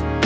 you.